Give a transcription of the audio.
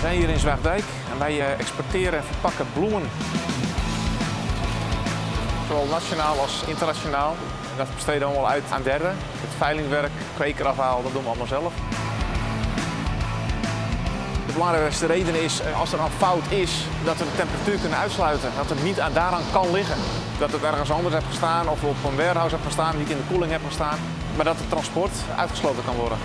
zijn hier in Zwaagdijk en wij eh, exporteren en verpakken bloemen. Zowel nationaal als internationaal. Dat besteden we allemaal uit aan derden. Het veilingwerk, kwekerafhaal, dat doen we allemaal zelf. De belangrijkste reden is, eh, als er een fout is, dat we de temperatuur kunnen uitsluiten. Dat het niet aan daaraan kan liggen. Dat het ergens anders heeft gestaan of op een warehouse heeft gestaan, niet in de koeling heeft gestaan. Maar dat het transport uitgesloten kan worden.